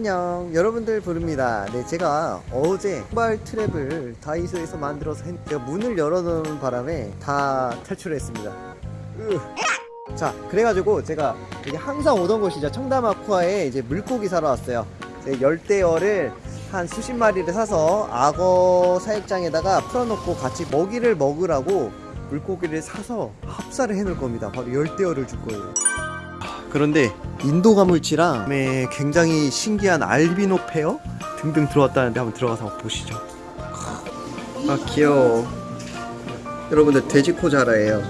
안녕. 여러분들 부릅니다. 네 제가 어제 신발 트랩을 다이소에서 만들어서 했... 제가 문을 열어놓은 바람에 다 탈출했습니다. 으. 자 그래가지고 제가 여기 항상 오던 곳이죠. 청담 아쿠아에 이제 물고기 사러 왔어요. 제 열대어를 한 수십 마리를 사서 악어 사육장에다가 풀어놓고 같이 먹이를 먹으라고 물고기를 사서 합사를 해놓을 겁니다. 바로 열대어를 줄 거예요 그런데 인도 가물치랑 네, 굉장히 신기한 알비노 페어 등등 들어왔다는데 한번 들어가서 보시죠. 아 귀여워. 여러분들 돼지코 자라예요.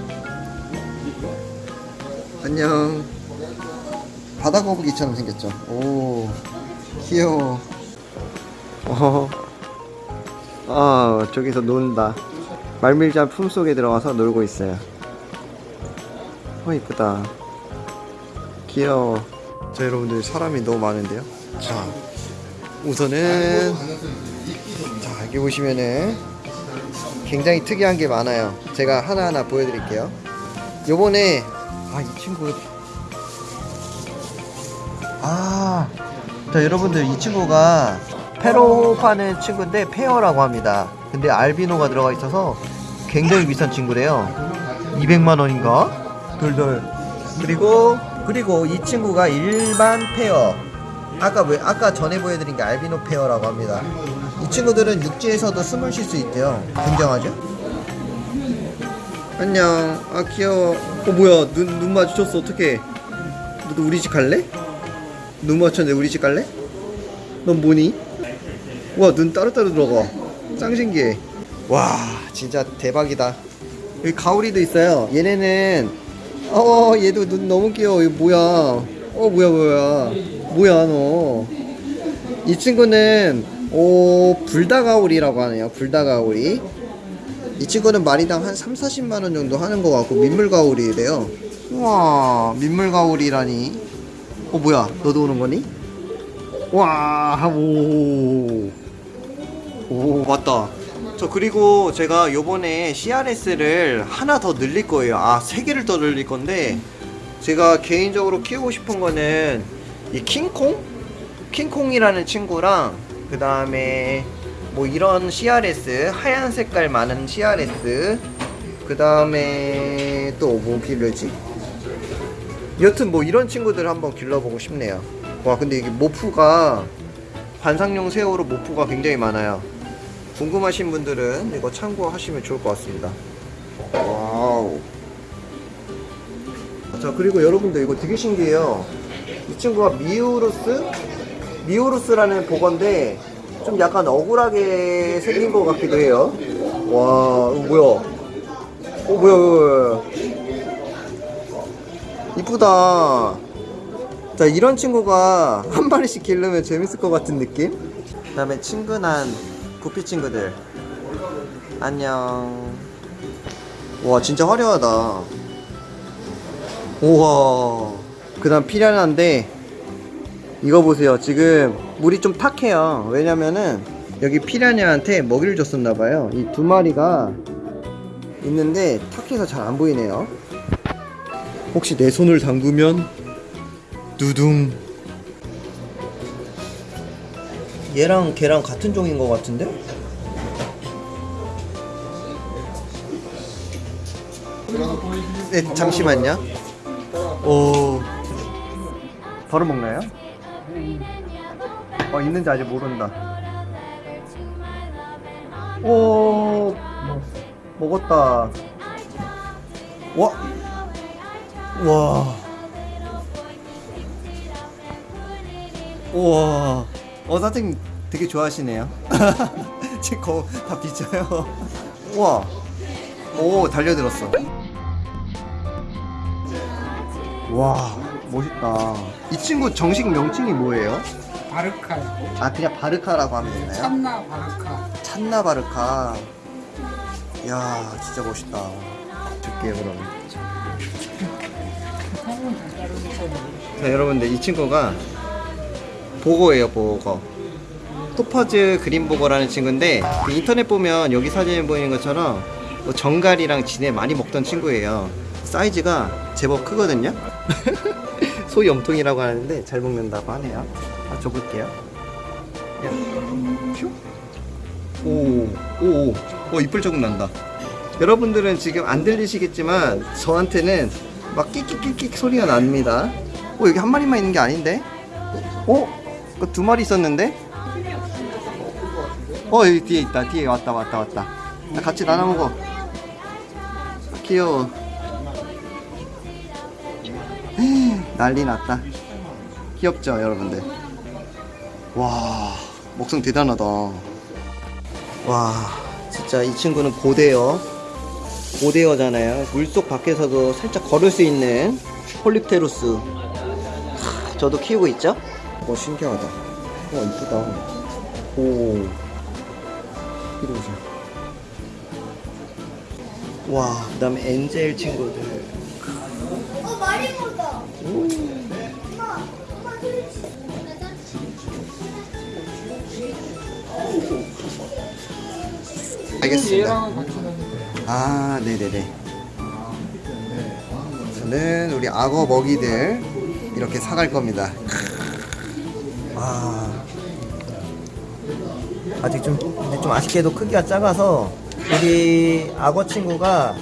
안녕. 바다 거북이처럼 생겼죠? 오 귀여워. 어. 아 저기서 논다. 말밀자 품속에 들어가서 놀고 있어요. 어 이쁘다 귀여워. 자 여러분들 사람이 너무 많은데요? 자 우선은 자 여기 보시면은 굉장히 특이한 게 많아요. 제가 하나하나 보여드릴게요. 요번에 아 이 친구. 아자 여러분들 이 친구가 페로 파는 친구인데 페어라고 합니다. 근데 알비노가 들어가 있어서 굉장히 비싼 친구래요. 200만원인가? 돌돌 그리고 그리고 이 친구가 일반 폐어 아까 왜 아까 전에 보여드린 게 알비노 폐어라고 합니다. 이 친구들은 육지에서도 숨을 쉴 수 있대요. 굉장하죠? 안녕. 아 귀여워. 어 뭐야. 눈, 눈 마주쳤어. 어떡해. 너도 우리 집 갈래? 눈 마주쳤는데 우리 집 갈래? 넌 뭐니? 와눈 따로따로 들어가. 짱 신기해. 와 진짜 대박이다. 여기 가오리도 있어요. 얘네는 어 얘도 눈 너무 귀여워. 이거 뭐야? 어 뭐야 뭐야? 뭐야 너? 이 친구는 오 불다가오리라고 하네요. 불다가오리. 이 친구는 마리당 한 3, 40만원 정도 하는 것 같고 민물가오리래요. 우와 민물가오리라니. 어 뭐야? 너도 오는 거니? 와오. 오 맞다 저 그리고 제가 요번에 CRS를 하나 더 늘릴 거예요 아 세 개를 더 늘릴 건데 제가 개인적으로 키우고 싶은 거는 이 킹콩? 킹콩이라는 친구랑 그 다음에 뭐 이런 CRS 하얀 색깔 많은 CRS 그 다음에 또 뭐 기르지? 여튼 뭐 이런 친구들 한번 길러보고 싶네요 와 근데 이게 morph가 관상용 새우로 morph가 굉장히 많아요 궁금하신 분들은 이거 참고하시면 좋을 것 같습니다. wow. 자 그리고 여러분들 이거 되게 신기해요. 이 친구가 미우루스? 미우루스라는 복어인데 좀 약간 억울하게 생긴 것 같기도 해요. 와 이거 뭐야 어 뭐야 뭐야. 이쁘다. 자 이런 친구가 한 마리씩 기르면 재밌을 것 같은 느낌? 그 다음에 친근한 구피 친구들. 안녕. 와 진짜 화려하다. 우와. 그 다음 피라냐인데 이거 보세요. 지금 물이 좀 탁해요. 왜냐면은 여기 피라냐한테 먹이를 줬었나봐요. 이 두 마리가 있는데 탁해서 잘 안 보이네요. 혹시 내 손을 담그면 두둥 얘랑 걔랑 같은 종인 것 같은데? 네 잠시만요 오 바로 먹나요? 어 있는지 아직 모른다 오 먹었다 와 와. 우와. 어, 선생님 되게 좋아하시네요. 제 거 다 비쳐요. 우와. 오, 달려들었어. 와, 멋있다. 이 친구 정식 명칭이 뭐예요? 바르카요. 아, 그냥 바르카라고 하면 되나요? 참나 바르카. 찬나 바르카. 이야, 진짜 멋있다. 줄게요, 그럼. 자, 여러분들, 이 친구가 보거예요 보거 토퍼즈 그린보거라는 친구인데 그 인터넷 보면 여기 사진에 보이는 것처럼 뭐 정갈이랑 진해 많이 먹던 친구예요 사이즈가 제법 크거든요 소염통이라고 하는데 잘 먹는다고 하네요 아, 줘볼게요. 야, 퓨. 오, 오, 오, 어, 이쁠 조금 난다. 여러분들은 지금 안 들리시겠지만 저한테는 막 끽끽끽끽 소리가 납니다. 어, 여기 한 마리만 있는 게 아닌데? 어? 그 두 마리 있었는데? 어, 여기 뒤에 있다. 뒤에 왔다, 왔다, 왔다. 야, 같이 나눠 먹어. 귀여워. 난리 났다. 귀엽죠, 여러분들? 와, 먹성 대단하다. 와, 진짜 이 친구는 고대어. 고대어잖아요. 물속 밖에서도 살짝 걸을 수 있는 폴립테루스. 하, 저도 키우고 있죠? 와, 신기하다. 와, 이쁘다. 오. 이리 오세요. 와, 그 다음에 엔젤 친구들. 어 마리모다. 엄마, 엄마 그렇지. 알겠습니다. 아, 네네네. 저는 우리 악어 먹이들 이렇게 사갈 겁니다. 아, 아직 좀, 근데 좀 아쉽게도 크기가 작아서 우리 악어 친구가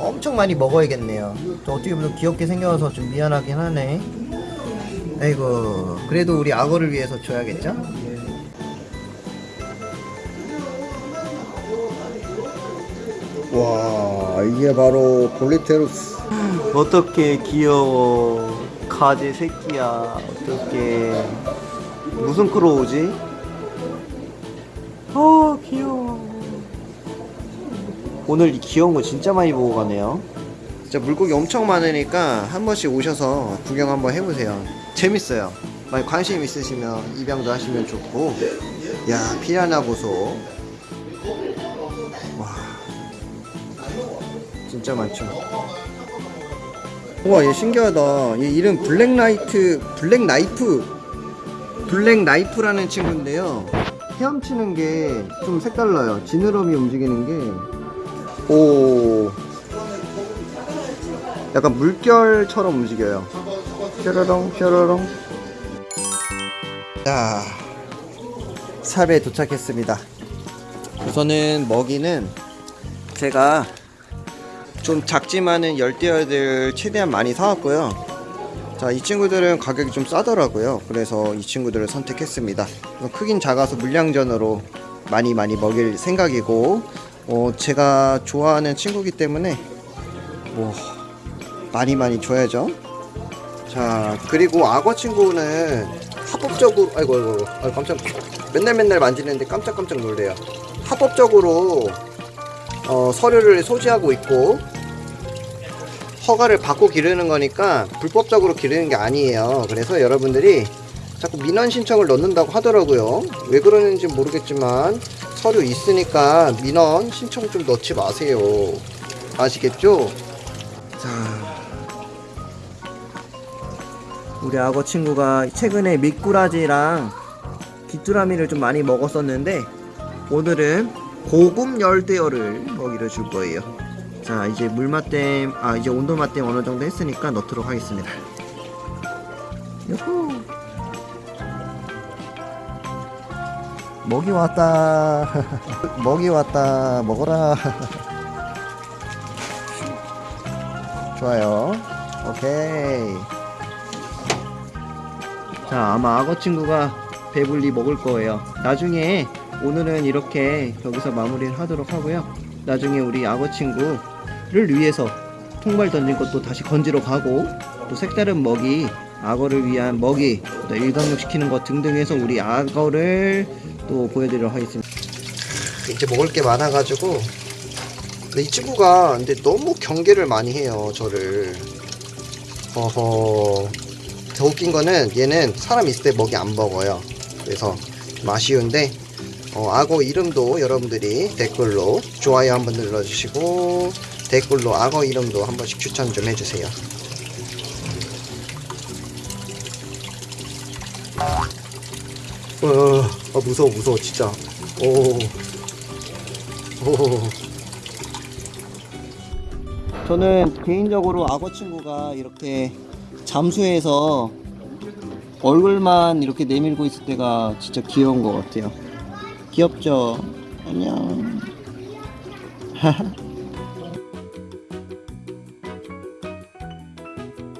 엄청 많이 먹어야겠네요. 또 어떻게 보면 귀엽게 생겨서 좀 미안하긴 하네. 아이고, 그래도 우리 악어를 위해서 줘야겠죠? 와 이게 바로 볼리테루스 어떻게 귀여워 가지 새끼야 어떻게 무슨 크로우지? 아 귀여워. 오늘 이 귀여운 거 진짜 많이 보고 가네요. 진짜 물고기 엄청 많으니까 한 번씩 오셔서 구경 한번 해보세요. 재밌어요. 만약 관심 있으시면 입양도 하시면 좋고. 야 피라나 보소. 와 진짜 많죠. 우와 얘 신기하다. 얘 이름 black light black knife black knife라는 친구인데요. 헤엄치는 게 좀 색달라요. 지느러미 움직이는 게 오. 약간 물결처럼 움직여요. 뾰로롱 뾰로롱. 자, 삽에 도착했습니다. 우선은 먹이는 제가 좀 작지만은 열대어들 최대한 많이 사왔고요. 자, 이 친구들은 가격이 좀 싸더라고요. 그래서 이 친구들을 선택했습니다. 크긴 작아서 물량전으로 많이 많이 먹일 생각이고, 어, 제가 좋아하는 친구기 때문에 뭐 많이 많이 줘야죠. 자, 그리고 악어 친구는 합법적으로, 아이고, 아이고, 아이고, 깜짝, 맨날 맨날 만지는데 깜짝깜짝 놀래요. 합법적으로 어, 서류를 소지하고 있고 허가를 받고 기르는 거니까 불법적으로 기르는 게 아니에요. 그래서 여러분들이 자꾸 민원 신청을 넣는다고 하더라고요. 왜 그러는지 모르겠지만 서류 있으니까 민원 신청 좀 넣지 마세요. 아시겠죠? 자, 우리 악어 친구가 최근에 미꾸라지랑 귀뚜라미를 좀 많이 먹었었는데 오늘은 고급 열대어를 먹이를 줄 거예요. 자 이제 물맛댐 아 이제 온도 맛댐 어느 정도 했으니까 넣도록 하겠습니다. 요호. 먹이 왔다. 먹이 왔다. 먹어라. 좋아요. 오케이. 자 아마 악어 친구가 배불리 먹을 거예요. 나중에 오늘은 이렇게 여기서 마무리를 하도록 하고요. 나중에 우리 악어 친구 를 위해서 통발 던진 것도 다시 건지러 가고 또 색다른 먹이 악어를 위한 먹이 또 일광욕 시키는 것 등등 해서 우리 악어를 또 보여드리도록 하겠습니다. 이제 먹을 게 많아가지고. 근데 이 친구가 근데 너무 경계를 많이 해요 저를. 어허. 더 웃긴 거는 얘는 사람 있을 때 먹이 안 먹어요. 그래서 좀 아쉬운데 어, 악어 이름도 여러분들이 댓글로 좋아요 한번 눌러주시고 댓글로 악어 이름도 한 번씩 추천 좀 해주세요 어, 어 무서워 무서워 진짜 오. 오. 저는 개인적으로 악어 친구가 이렇게 잠수해서 얼굴만 이렇게 내밀고 있을 때가 진짜 귀여운 것 같아요. 귀엽죠? 안녕.